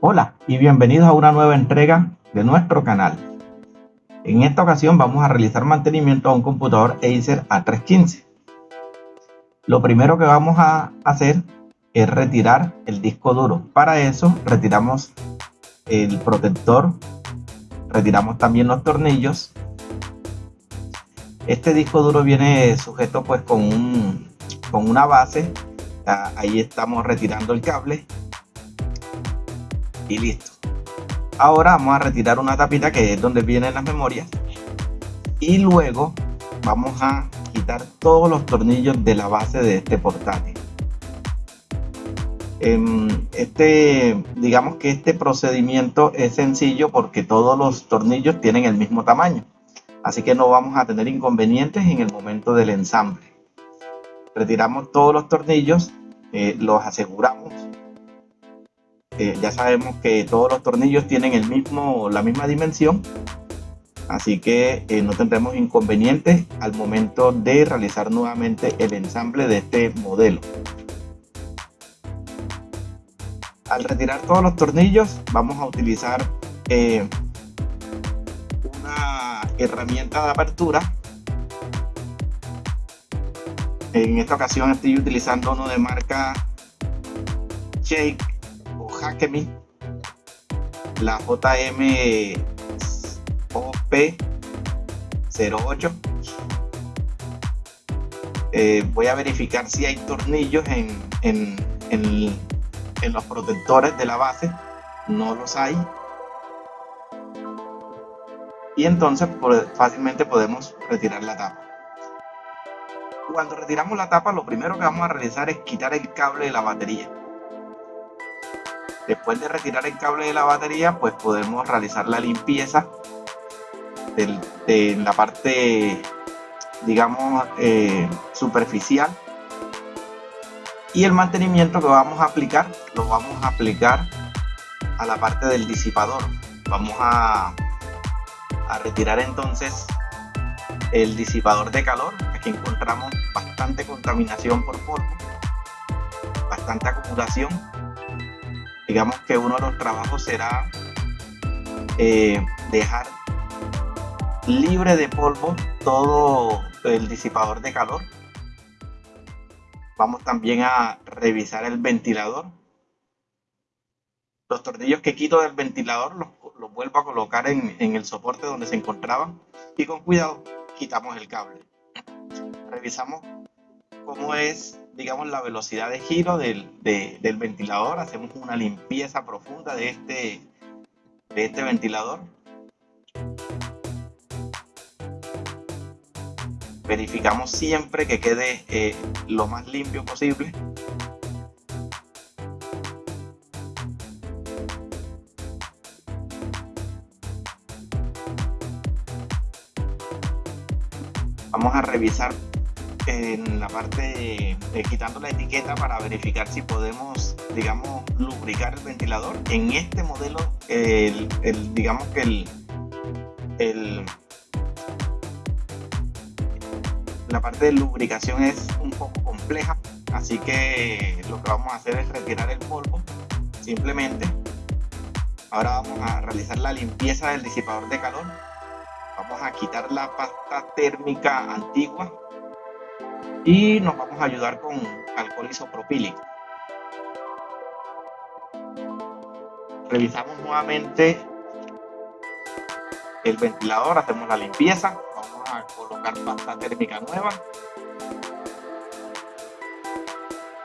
Hola y bienvenidos a una nueva entrega de nuestro canal. En esta ocasión vamos a realizar mantenimiento a un computador Acer A315. Lo primero que vamos a hacer es retirar el disco duro. Para eso retiramos el protector, retiramos también los tornillos. Este disco duro viene sujeto pues con, un, con una base. Ahí estamos retirando el cable y listo. Ahora vamos a retirar una tapita que es donde vienen las memorias y luego vamos a quitar todos los tornillos de la base de este portátil. Em, este, digamos que este procedimiento es sencillo porque todos los tornillos tienen el mismo tamaño, así que no vamos a tener inconvenientes en el momento del ensamble. Retiramos todos los tornillos, eh, los aseguramos eh, ya sabemos que todos los tornillos tienen el mismo, la misma dimensión, así que eh, no tendremos inconvenientes al momento de realizar nuevamente el ensamble de este modelo. Al retirar todos los tornillos vamos a utilizar eh, una herramienta de apertura. En esta ocasión estoy utilizando uno de marca Shake Hackemi, la JM OP08. Eh, voy a verificar si hay tornillos en, en, en los protectores de la base. No los hay. Y entonces fácilmente podemos retirar la tapa. Cuando retiramos la tapa, lo primero que vamos a realizar es quitar el cable de la batería. Después de retirar el cable de la batería, pues podemos realizar la limpieza de la parte, digamos, eh, superficial. Y el mantenimiento que vamos a aplicar, lo vamos a aplicar a la parte del disipador. Vamos a, retirar entonces el disipador de calor. Aquí encontramos bastante contaminación por polvo, bastante acumulación digamos que uno de los trabajos será eh, dejar libre de polvo todo el disipador de calor. Vamos también a revisar el ventilador. Los tornillos que quito del ventilador los, vuelvo a colocar en, en el soporte donde se encontraban y con cuidado quitamos el cable. Revisamos cómo es digamos, la velocidad de giro del, del, ventilador. Hacemos una limpieza profunda de este, de este ventilador. Verificamos siempre que quede eh, lo más limpio posible. Vamos a revisar en la parte quitando la etiqueta para verificar si podemos digamos lubricar el ventilador en este modelo el, digamos que el, el, la parte de lubricación es un poco compleja así que lo que vamos a hacer es retirar el polvo simplemente ahora vamos a realizar la limpieza del disipador de calor vamos a quitar la pasta térmica antigua y nos vamos a ayudar con alcohol isopropílico. Revisamos nuevamente el ventilador, hacemos la limpieza, vamos a colocar pasta térmica nueva.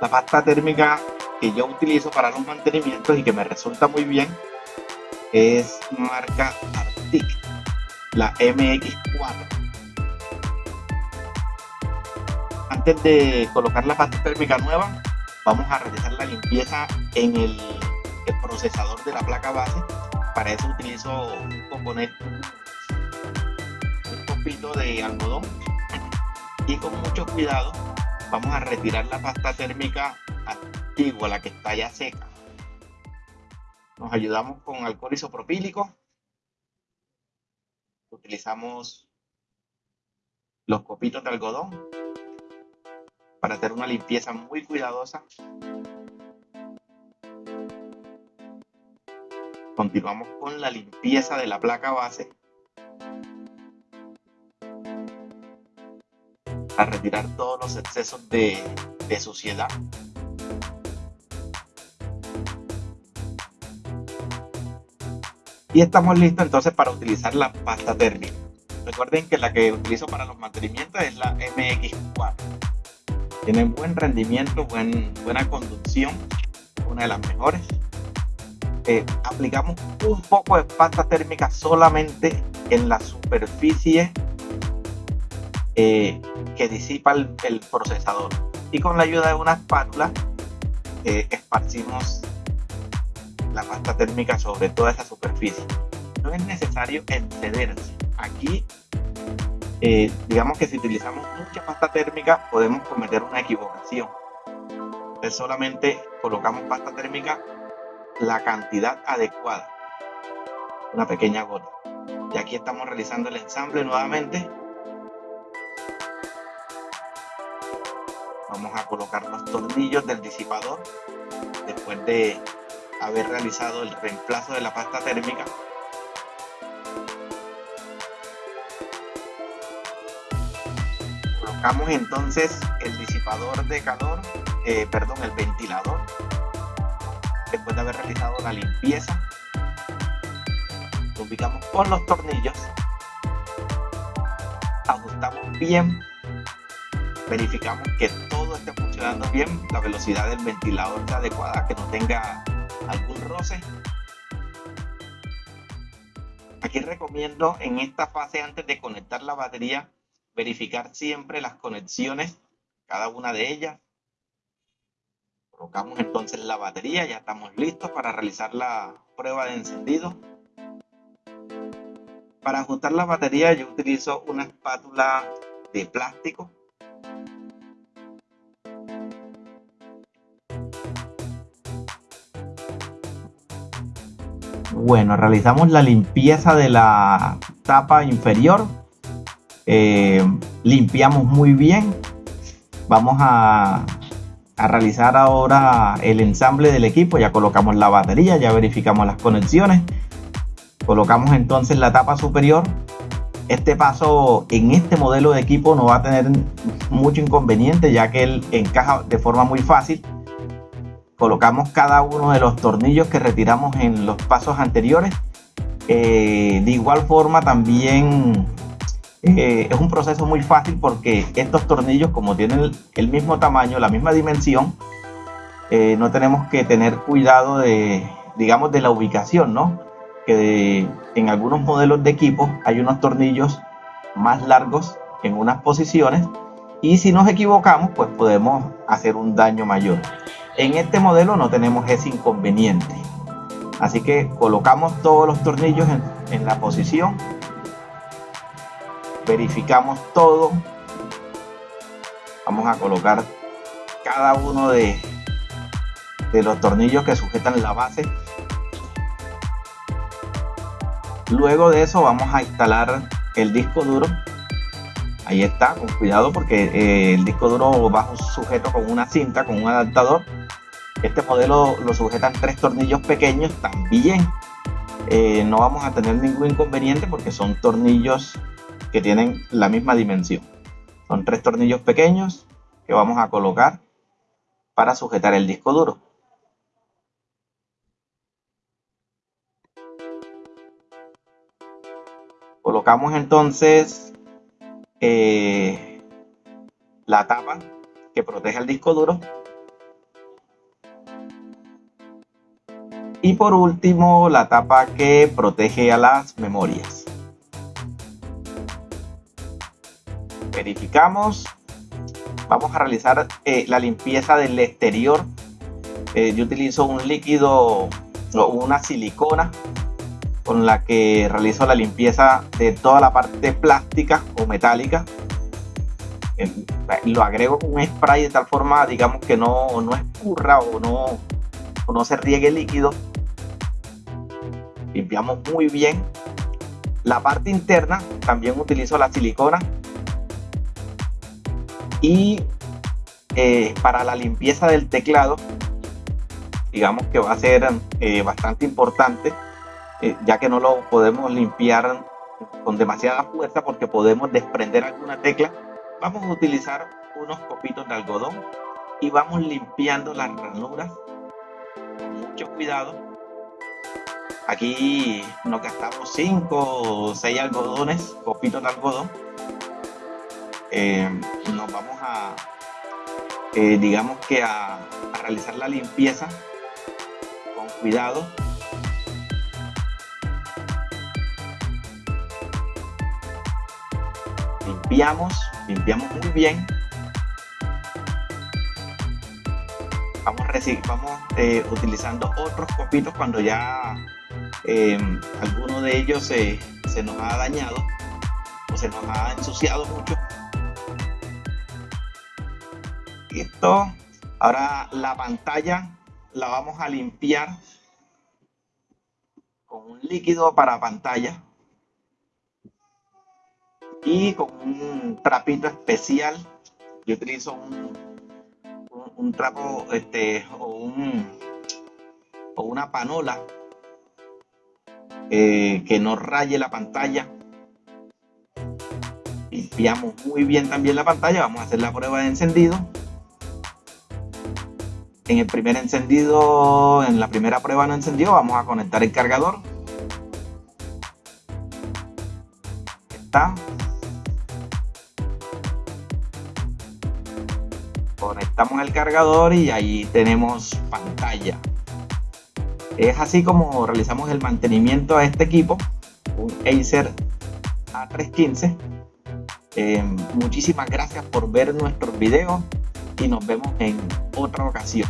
La pasta térmica que yo utilizo para los mantenimientos y que me resulta muy bien es marca Arctic, la MX4 antes de colocar la pasta térmica nueva, vamos a realizar la limpieza en el, procesador de la placa base. Para eso utilizo un componente, de algodón y con mucho cuidado vamos a retirar la pasta térmica antigua, la que está ya seca. Nos ayudamos con alcohol isopropílico utilizamos los copitos de algodón para hacer una limpieza muy cuidadosa. Continuamos con la limpieza de la placa base a retirar todos los excesos de, suciedad. Y estamos listos entonces para utilizar la pasta térmica. Recuerden que la que utilizo para los mantenimientos es la MX4. Tiene buen rendimiento, buen, buena conducción, una de las mejores. Eh, aplicamos un poco de pasta térmica solamente en la superficie eh, que disipa el, procesador. Y con la ayuda de una espátula eh, esparcimos la pasta térmica sobre toda esa superficie. No es necesario excederse. Aquí eh, digamos que si utilizamos mucha pasta térmica podemos cometer una equivocación. Entonces solamente colocamos pasta térmica la cantidad adecuada. Una pequeña gota. Y aquí estamos realizando el ensamble nuevamente vamos a colocar los tornillos del disipador después de haber realizado el reemplazo de la pasta térmica. Colocamos entonces el disipador de calor eh, perdón el ventilador después de haber realizado la limpieza. Lo ubicamos con los tornillos. Ajustamos bien verificamos que todo esté funcionando bien, la velocidad del ventilador está adecuada, que no tenga algún roce. Aquí recomiendo en esta fase antes de conectar la batería verificar siempre las conexiones, cada una de ellas. Colocamos entonces la batería, ya estamos listos para realizar la prueba de encendido. Para ajustar la batería yo utilizo una espátula de plástico Bueno, realizamos la limpieza de la tapa inferior. Eh, limpiamos muy bien. Vamos a, a realizar ahora el ensamble del equipo. Ya colocamos la batería, ya verificamos las conexiones. Colocamos entonces la tapa superior. Este paso en este modelo de equipo no va a tener mucho inconveniente ya que él encaja de forma muy fácil colocamos cada uno de los tornillos que retiramos en los pasos anteriores. Eh, de igual forma también eh, es un proceso muy fácil porque estos tornillos como tienen el, mismo tamaño, la misma dimensión, eh, no tenemos que tener cuidado de, digamos, de la ubicación, ¿no? Que en algunos modelos de equipo hay unos tornillos más largos en unas posiciones y si nos equivocamos pues podemos hacer un daño mayor. En este modelo no tenemos ese inconveniente. Así que colocamos todos los tornillos en, la posición. Verificamos todo. Vamos a colocar cada uno de, los tornillos que sujetan la base. Luego de eso vamos a instalar el disco duro ahí está con cuidado porque eh, el disco duro va sujeto con una cinta con un adaptador este modelo lo sujetan tres tornillos pequeños también. Eh, no vamos a tener ningún inconveniente porque son tornillos que tienen la misma dimensión. Son tres tornillos pequeños que vamos a colocar para sujetar el disco duro. Colocamos entonces eh, la tapa que protege el disco duro Y por último, la tapa que protege a las memorias. Verificamos. Vamos a realizar eh, la limpieza del exterior. Eh, yo utilizo un líquido o una silicona con la que realizo la limpieza de toda la parte plástica o metálica. Eh, lo agrego con un spray de tal forma, digamos, que no, no escurra o no, o no se riegue líquido limpiamos muy bien La parte interna también utilizo la silicona. Y eh, para la limpieza del teclado digamos que va a ser eh, bastante importante eh, ya que no lo podemos limpiar con demasiada fuerza porque podemos desprender alguna tecla vamos a utilizar unos copitos de algodón y vamos limpiando las ranuras. Mucho cuidado aquí nos gastamos 5 o 6 algodones copitos de algodón nos vamos a eh, digamos que a, realizar la limpieza con cuidado. Limpiamos, limpiamos muy bien. Vamos, vamos eh, utilizando otros copitos cuando ya eh, alguno de ellos se nos ha dañado o se nos ha ensuciado mucho Listo. Ahora la pantalla la vamos a limpiar con un líquido para pantalla y con un trapito especial. Yo utilizo un, trapo este, o, un, o una panola eh, que no raye la pantalla. Limpiamos muy bien también la pantalla. Vamos a hacer la prueba de encendido en el primer encendido, en la primera prueba no encendió, vamos a conectar el cargador. Está. Conectamos el cargador y ahí tenemos pantalla. Es así como realizamos el mantenimiento a este equipo, un Acer A315. Eh, muchísimas gracias por ver nuestros videos y nos vemos en otra ocasión.